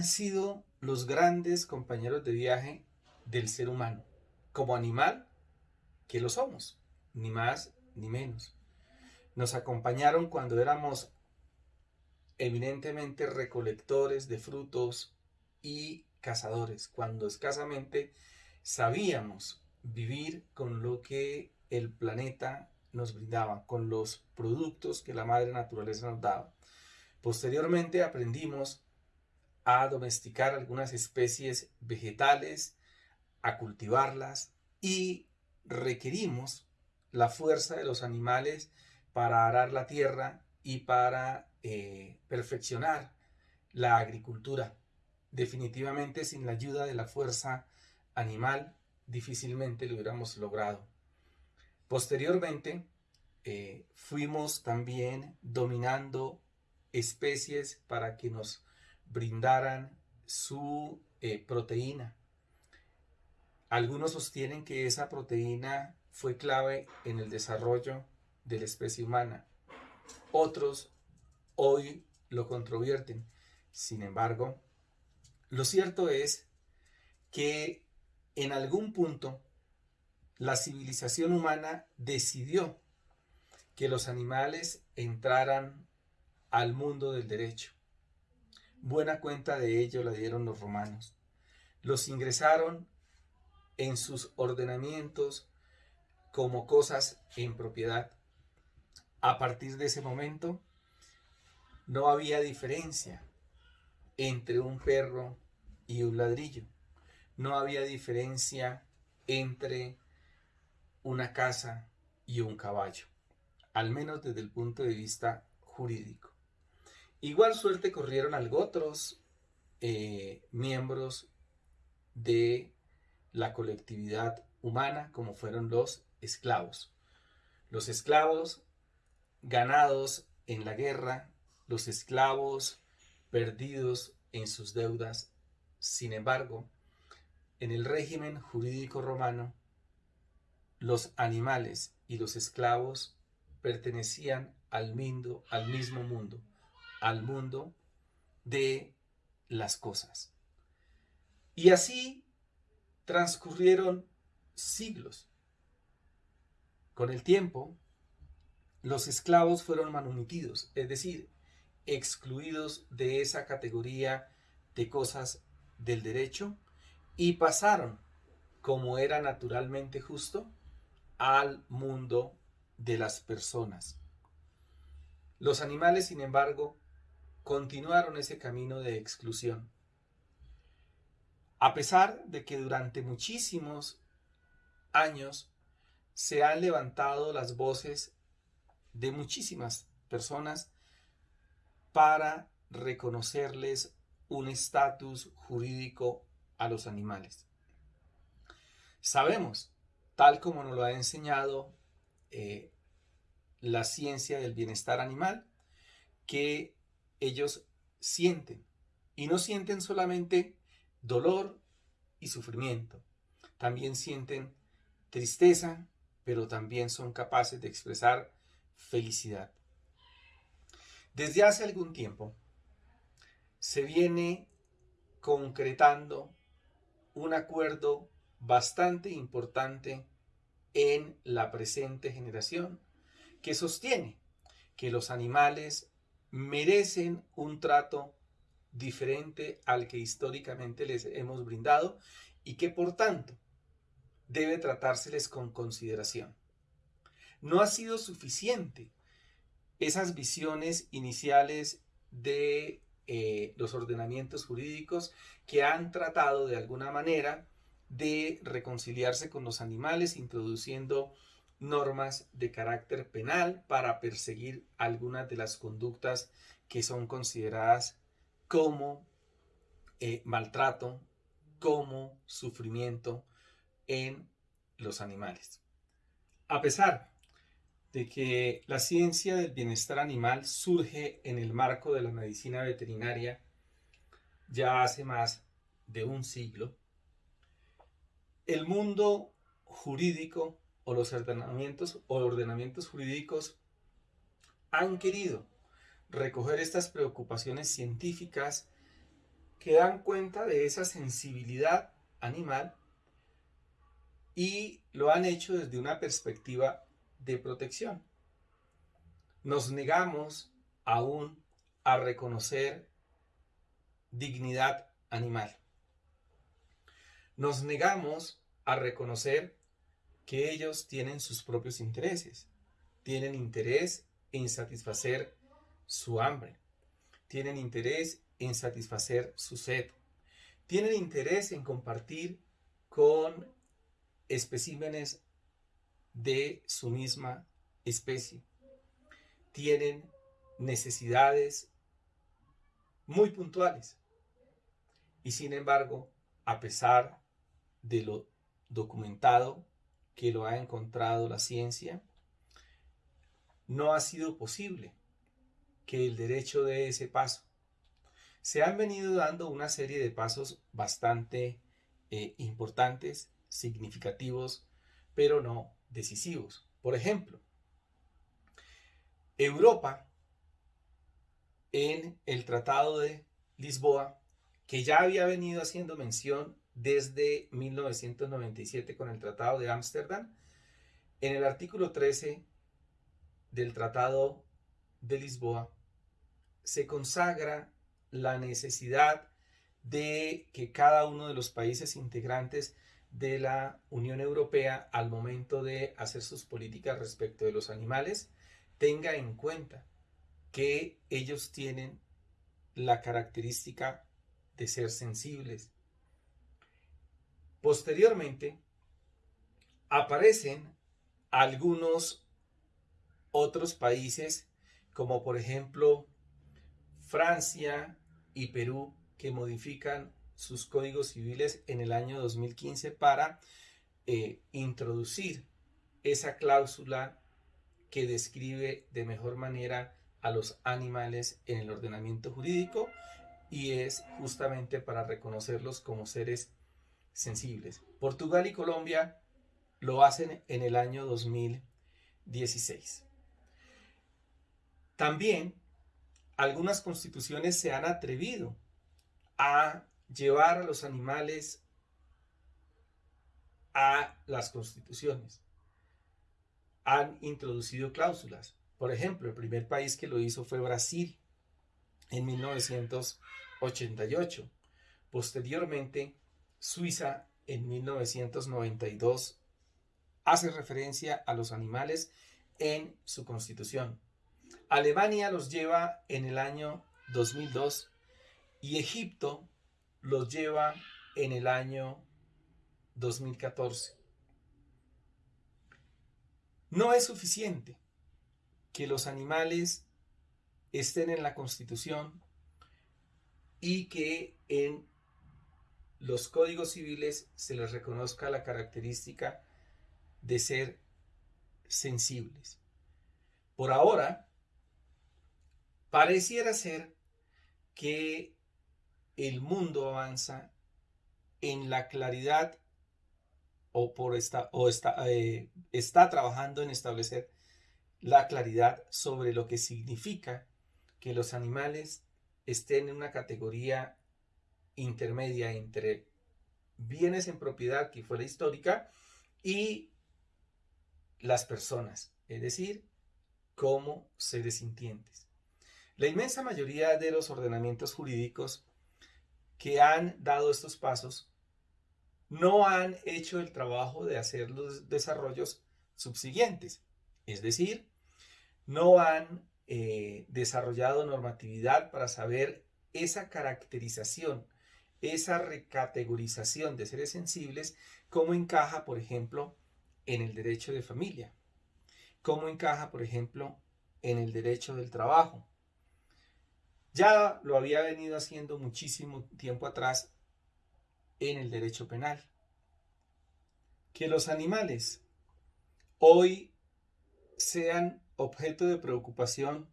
han sido los grandes compañeros de viaje del ser humano, como animal que lo somos, ni más ni menos. Nos acompañaron cuando éramos eminentemente recolectores de frutos y cazadores, cuando escasamente sabíamos vivir con lo que el planeta nos brindaba, con los productos que la madre naturaleza nos daba. Posteriormente aprendimos a domesticar algunas especies vegetales, a cultivarlas y requerimos la fuerza de los animales para arar la tierra y para eh, perfeccionar la agricultura. Definitivamente sin la ayuda de la fuerza animal difícilmente lo hubiéramos logrado. Posteriormente eh, fuimos también dominando especies para que nos brindaran su eh, proteína. Algunos sostienen que esa proteína fue clave en el desarrollo de la especie humana. Otros hoy lo controvierten. Sin embargo, lo cierto es que en algún punto la civilización humana decidió que los animales entraran al mundo del derecho. Buena cuenta de ello la dieron los romanos. Los ingresaron en sus ordenamientos como cosas en propiedad. A partir de ese momento, no había diferencia entre un perro y un ladrillo. No había diferencia entre una casa y un caballo, al menos desde el punto de vista jurídico. Igual suerte corrieron algo otros eh, miembros de la colectividad humana, como fueron los esclavos. Los esclavos ganados en la guerra, los esclavos perdidos en sus deudas. Sin embargo, en el régimen jurídico romano, los animales y los esclavos pertenecían al, mundo, al mismo mundo, al mundo de las cosas. Y así transcurrieron siglos. Con el tiempo, los esclavos fueron manumitidos, es decir, excluidos de esa categoría de cosas del derecho y pasaron, como era naturalmente justo, al mundo de las personas. Los animales, sin embargo, continuaron ese camino de exclusión. A pesar de que durante muchísimos años se han levantado las voces de muchísimas personas para reconocerles un estatus jurídico a los animales. Sabemos, tal como nos lo ha enseñado eh, la ciencia del bienestar animal, que ellos sienten. Y no sienten solamente dolor y sufrimiento, también sienten tristeza, pero también son capaces de expresar felicidad. Desde hace algún tiempo se viene concretando un acuerdo bastante importante en la presente generación que sostiene que los animales merecen un trato diferente al que históricamente les hemos brindado y que por tanto debe tratárseles con consideración. No ha sido suficiente esas visiones iniciales de eh, los ordenamientos jurídicos que han tratado de alguna manera de reconciliarse con los animales introduciendo normas de carácter penal para perseguir algunas de las conductas que son consideradas como eh, maltrato, como sufrimiento en los animales. A pesar de que la ciencia del bienestar animal surge en el marco de la medicina veterinaria ya hace más de un siglo, el mundo jurídico o los ordenamientos o ordenamientos jurídicos han querido recoger estas preocupaciones científicas que dan cuenta de esa sensibilidad animal y lo han hecho desde una perspectiva de protección. Nos negamos aún a reconocer dignidad animal. Nos negamos a reconocer que ellos tienen sus propios intereses. Tienen interés en satisfacer su hambre. Tienen interés en satisfacer su sed. Tienen interés en compartir con especímenes de su misma especie. Tienen necesidades muy puntuales. Y sin embargo, a pesar de lo documentado que lo ha encontrado la ciencia, no ha sido posible que el derecho de ese paso. Se han venido dando una serie de pasos bastante eh, importantes, significativos, pero no decisivos. Por ejemplo, Europa en el Tratado de Lisboa, que ya había venido haciendo mención desde 1997 con el Tratado de Ámsterdam, en el artículo 13 del Tratado de Lisboa se consagra la necesidad de que cada uno de los países integrantes de la Unión Europea al momento de hacer sus políticas respecto de los animales tenga en cuenta que ellos tienen la característica de ser sensibles. Posteriormente, aparecen algunos otros países, como por ejemplo Francia y Perú, que modifican sus códigos civiles en el año 2015 para eh, introducir esa cláusula que describe de mejor manera a los animales en el ordenamiento jurídico y es justamente para reconocerlos como seres sensibles. Portugal y Colombia lo hacen en el año 2016. También algunas constituciones se han atrevido a llevar a los animales a las constituciones. Han introducido cláusulas. Por ejemplo, el primer país que lo hizo fue Brasil en 1988. Posteriormente, Suiza en 1992 hace referencia a los animales en su constitución. Alemania los lleva en el año 2002 y Egipto los lleva en el año 2014. No es suficiente que los animales estén en la Constitución y que en los códigos civiles se les reconozca la característica de ser sensibles. Por ahora, pareciera ser que el mundo avanza en la claridad o, por esta, o está, eh, está trabajando en establecer la claridad sobre lo que significa que los animales estén en una categoría intermedia entre bienes en propiedad, que fue la histórica, y las personas, es decir, como seres sintientes. La inmensa mayoría de los ordenamientos jurídicos que han dado estos pasos no han hecho el trabajo de hacer los desarrollos subsiguientes, es decir, no han eh, desarrollado normatividad para saber esa caracterización, esa recategorización de seres sensibles, cómo encaja, por ejemplo, en el derecho de familia, cómo encaja, por ejemplo, en el derecho del trabajo. Ya lo había venido haciendo muchísimo tiempo atrás en el derecho penal. Que los animales hoy sean objeto de preocupación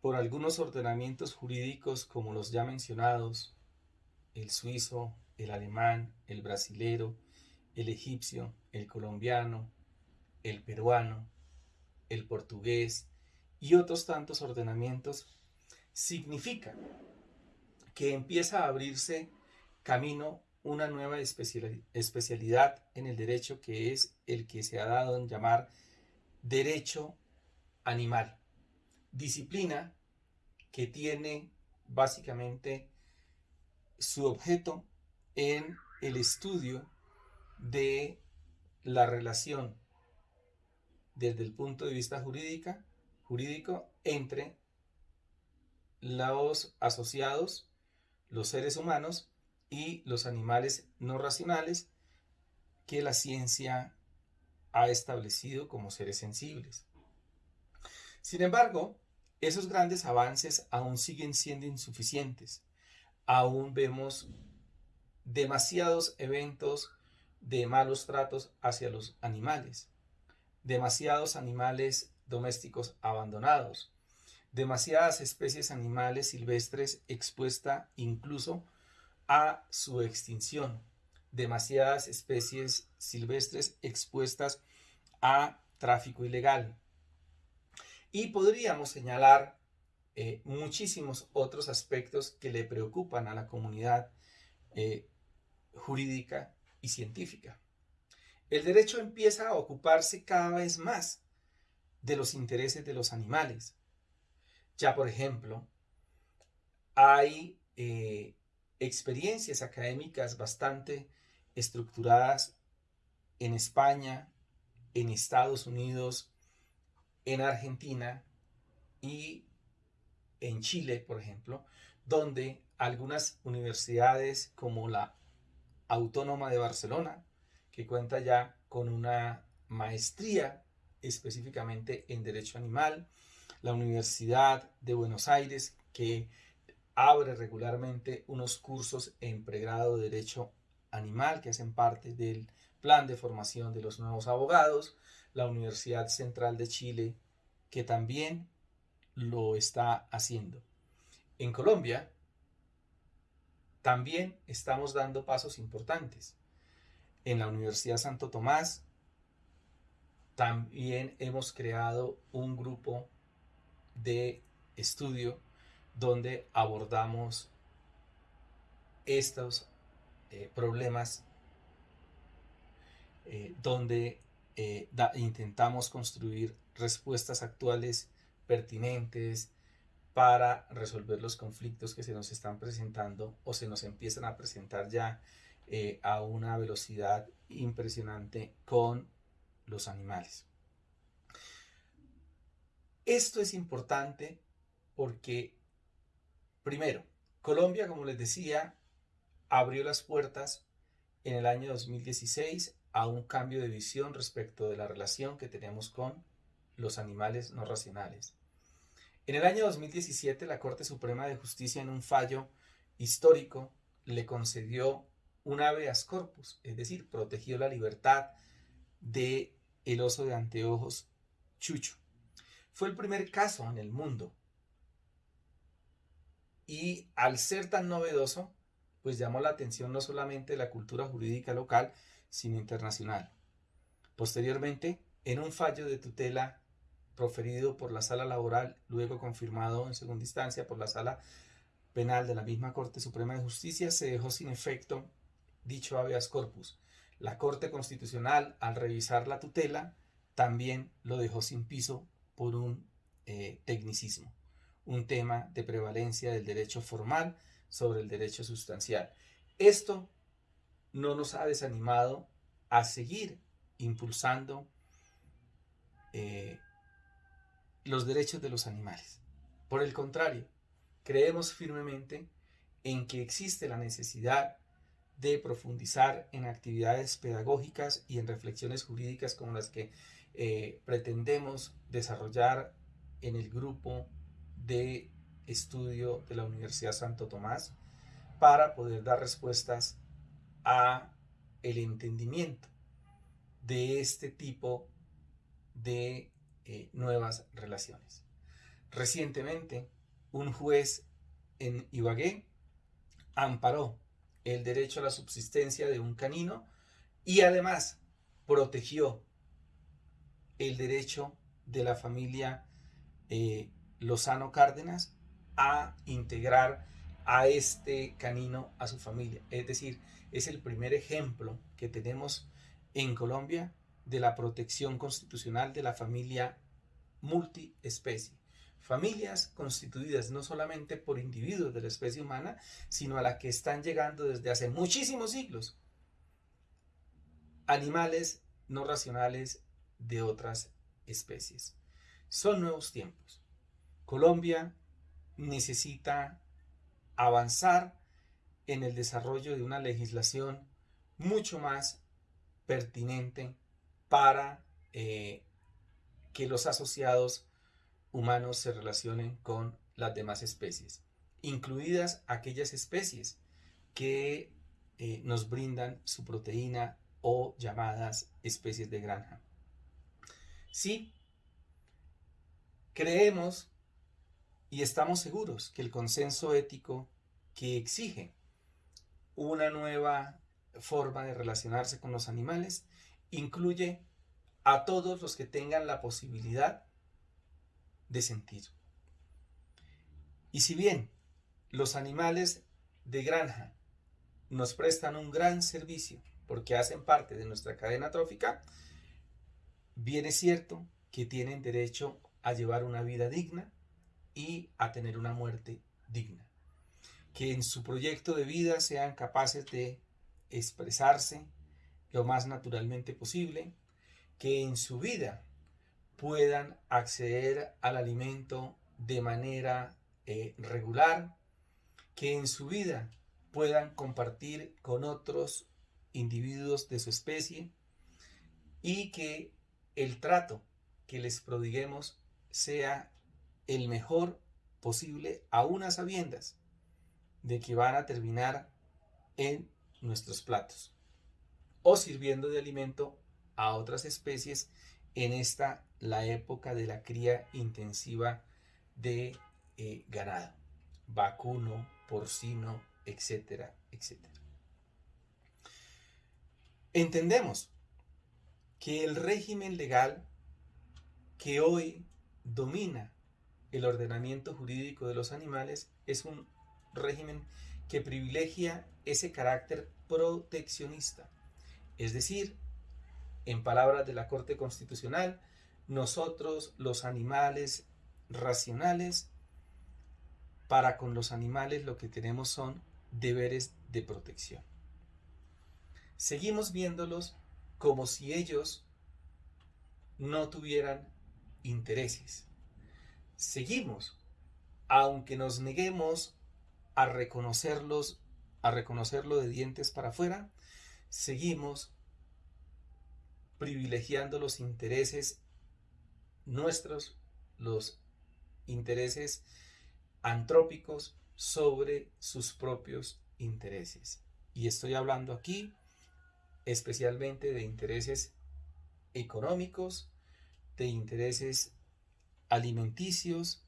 por algunos ordenamientos jurídicos como los ya mencionados, el suizo, el alemán, el brasilero, el egipcio, el colombiano, el peruano, el portugués y otros tantos ordenamientos, significa que empieza a abrirse camino una nueva especialidad en el derecho que es el que se ha dado en llamar derecho animal. Disciplina que tiene básicamente su objeto en el estudio de la relación desde el punto de vista jurídica, jurídico entre los asociados, los seres humanos y los animales no racionales que la ciencia ha establecido como seres sensibles. Sin embargo, esos grandes avances aún siguen siendo insuficientes. Aún vemos demasiados eventos de malos tratos hacia los animales, demasiados animales domésticos abandonados, demasiadas especies animales silvestres expuestas incluso a su extinción, demasiadas especies silvestres expuestas a tráfico ilegal. Y podríamos señalar eh, muchísimos otros aspectos que le preocupan a la comunidad eh, jurídica y científica. El derecho empieza a ocuparse cada vez más de los intereses de los animales. Ya, por ejemplo, hay eh, experiencias académicas bastante estructuradas en España, en Estados Unidos, en Argentina y en Chile, por ejemplo, donde algunas universidades como la Autónoma de Barcelona, que cuenta ya con una maestría específicamente en Derecho Animal, la Universidad de Buenos Aires, que abre regularmente unos cursos en pregrado de Derecho Animal que hacen parte del plan de formación de los nuevos abogados, la Universidad Central de Chile, que también lo está haciendo. En Colombia también estamos dando pasos importantes. En la Universidad Santo Tomás también hemos creado un grupo de estudio donde abordamos estos eh, problemas, eh, donde eh, intentamos construir respuestas actuales pertinentes para resolver los conflictos que se nos están presentando o se nos empiezan a presentar ya a una velocidad impresionante con los animales. Esto es importante porque Primero, Colombia, como les decía, abrió las puertas en el año 2016 a un cambio de visión respecto de la relación que tenemos con los animales no racionales. En el año 2017, la Corte Suprema de Justicia, en un fallo histórico, le concedió un habeas corpus, es decir, protegió la libertad de el oso de anteojos Chucho. Fue el primer caso en el mundo y al ser tan novedoso, pues llamó la atención no solamente de la cultura jurídica local, sino internacional. Posteriormente, en un fallo de tutela proferido por la sala laboral, luego confirmado en segunda instancia por la sala penal de la misma Corte Suprema de Justicia, se dejó sin efecto dicho habeas corpus. La Corte Constitucional, al revisar la tutela, también lo dejó sin piso por un eh, tecnicismo un tema de prevalencia del derecho formal sobre el derecho sustancial. Esto no nos ha desanimado a seguir impulsando eh, los derechos de los animales. Por el contrario, creemos firmemente en que existe la necesidad de profundizar en actividades pedagógicas y en reflexiones jurídicas como las que eh, pretendemos desarrollar en el grupo de estudio de la Universidad Santo Tomás para poder dar respuestas a el entendimiento de este tipo de eh, nuevas relaciones. Recientemente, un juez en Ibagué amparó el derecho a la subsistencia de un canino y además protegió el derecho de la familia eh, Lozano Cárdenas a integrar a este canino a su familia. Es decir, es el primer ejemplo que tenemos en Colombia de la protección constitucional de la familia multiespecie. Familias constituidas no solamente por individuos de la especie humana, sino a la que están llegando desde hace muchísimos siglos animales no racionales de otras especies. Son nuevos tiempos. Colombia necesita avanzar en el desarrollo de una legislación mucho más pertinente para eh, que los asociados humanos se relacionen con las demás especies, incluidas aquellas especies que eh, nos brindan su proteína o llamadas especies de granja. Sí, creemos y estamos seguros que el consenso ético que exige una nueva forma de relacionarse con los animales incluye a todos los que tengan la posibilidad de sentir. Y si bien los animales de granja nos prestan un gran servicio porque hacen parte de nuestra cadena trófica, bien es cierto que tienen derecho a llevar una vida digna y a tener una muerte digna. Que en su proyecto de vida sean capaces de expresarse lo más naturalmente posible, que en su vida puedan acceder al alimento de manera eh, regular, que en su vida puedan compartir con otros individuos de su especie y que el trato que les prodiguemos sea el mejor posible, a unas sabiendas de que van a terminar en nuestros platos o sirviendo de alimento a otras especies en esta la época de la cría intensiva de eh, ganado, vacuno, porcino, etcétera, etcétera. Entendemos que el régimen legal que hoy domina el ordenamiento jurídico de los animales es un régimen que privilegia ese carácter proteccionista. Es decir, en palabras de la Corte Constitucional, nosotros los animales racionales, para con los animales lo que tenemos son deberes de protección. Seguimos viéndolos como si ellos no tuvieran intereses seguimos, aunque nos neguemos a reconocerlos, a reconocerlo de dientes para afuera, seguimos privilegiando los intereses nuestros, los intereses antrópicos sobre sus propios intereses. Y estoy hablando aquí especialmente de intereses económicos, de intereses alimenticios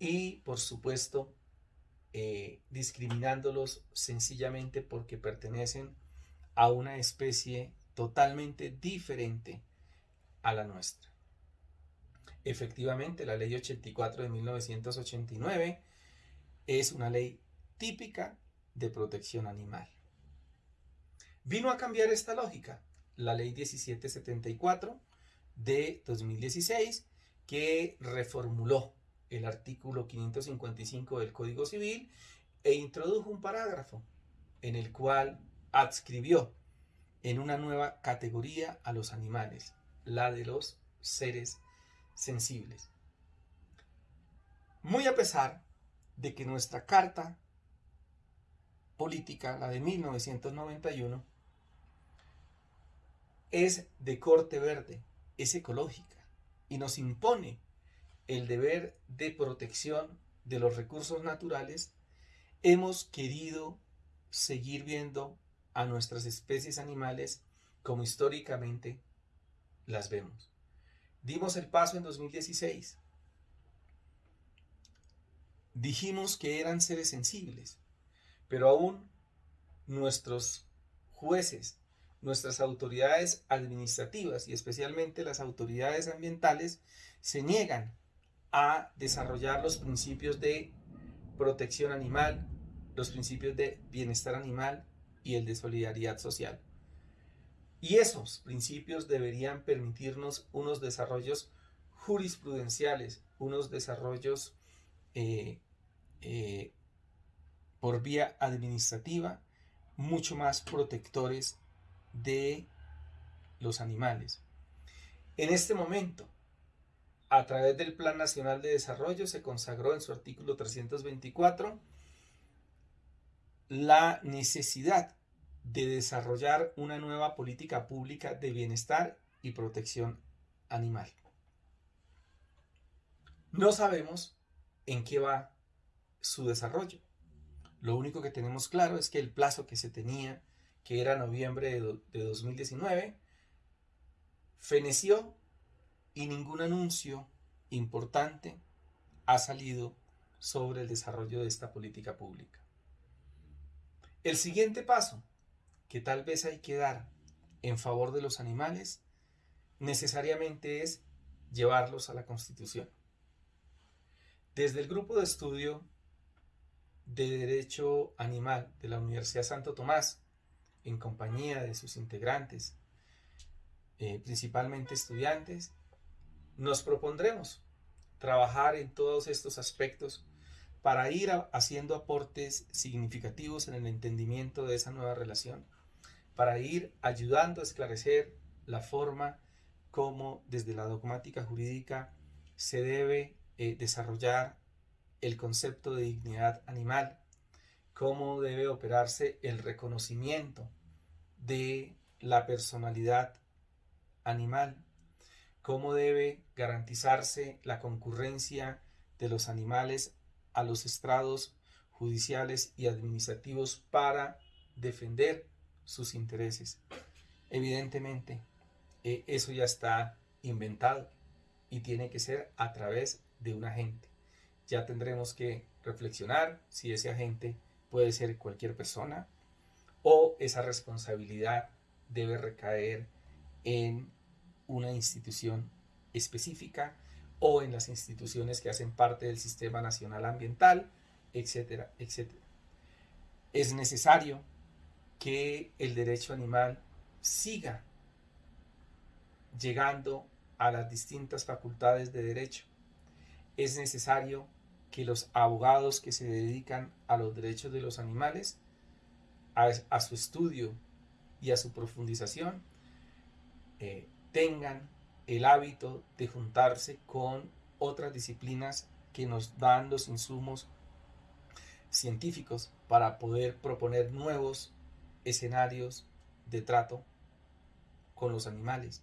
y por supuesto eh, discriminándolos sencillamente porque pertenecen a una especie totalmente diferente a la nuestra. Efectivamente, la ley 84 de 1989 es una ley típica de protección animal. Vino a cambiar esta lógica la ley 1774 de 2016 que reformuló el artículo 555 del Código Civil e introdujo un parágrafo en el cual adscribió en una nueva categoría a los animales, la de los seres sensibles. Muy a pesar de que nuestra carta política, la de 1991, es de corte verde, es ecológica y nos impone el deber de protección de los recursos naturales, hemos querido seguir viendo a nuestras especies animales como históricamente las vemos. Dimos el paso en 2016. Dijimos que eran seres sensibles, pero aún nuestros jueces nuestras autoridades administrativas y especialmente las autoridades ambientales se niegan a desarrollar los principios de protección animal los principios de bienestar animal y el de solidaridad social. Y esos principios deberían permitirnos unos desarrollos jurisprudenciales, unos desarrollos eh, eh, por vía administrativa mucho más protectores de los animales. En este momento, a través del Plan Nacional de Desarrollo se consagró en su artículo 324 la necesidad de desarrollar una nueva política pública de bienestar y protección animal. No sabemos en qué va su desarrollo. Lo único que tenemos claro es que el plazo que se tenía, que era noviembre de, 2019, feneció y ningún anuncio importante ha salido sobre el desarrollo de esta política pública. El siguiente paso que tal vez hay que dar en favor de los animales necesariamente es llevarlos a la Constitución. Desde el grupo de estudio de Derecho Animal de la Universidad Santo Tomás, en compañía de sus integrantes, eh, principalmente estudiantes, nos propondremos trabajar en todos estos aspectos para ir haciendo aportes significativos en el entendimiento de esa nueva relación, para ir ayudando a esclarecer la forma como desde la dogmática jurídica se debe eh, desarrollar el concepto de dignidad animal, cómo debe operarse el reconocimiento de la personalidad animal, cómo debe garantizarse la concurrencia de los animales a los estrados judiciales y administrativos para defender sus intereses. Evidentemente, eh, eso ya está inventado y tiene que ser a través de un agente. Ya tendremos que reflexionar si ese agente puede ser cualquier persona o esa responsabilidad debe recaer en una institución específica o en las instituciones que hacen parte del Sistema Nacional Ambiental, etcétera, etcétera. Es necesario que el derecho animal siga llegando a las distintas facultades de derecho. Es necesario que los abogados que se dedican a los derechos de los animales, a, su estudio y a su profundización, eh, tengan el hábito de juntarse con otras disciplinas que nos dan los insumos científicos para poder proponer nuevos escenarios de trato con los animales.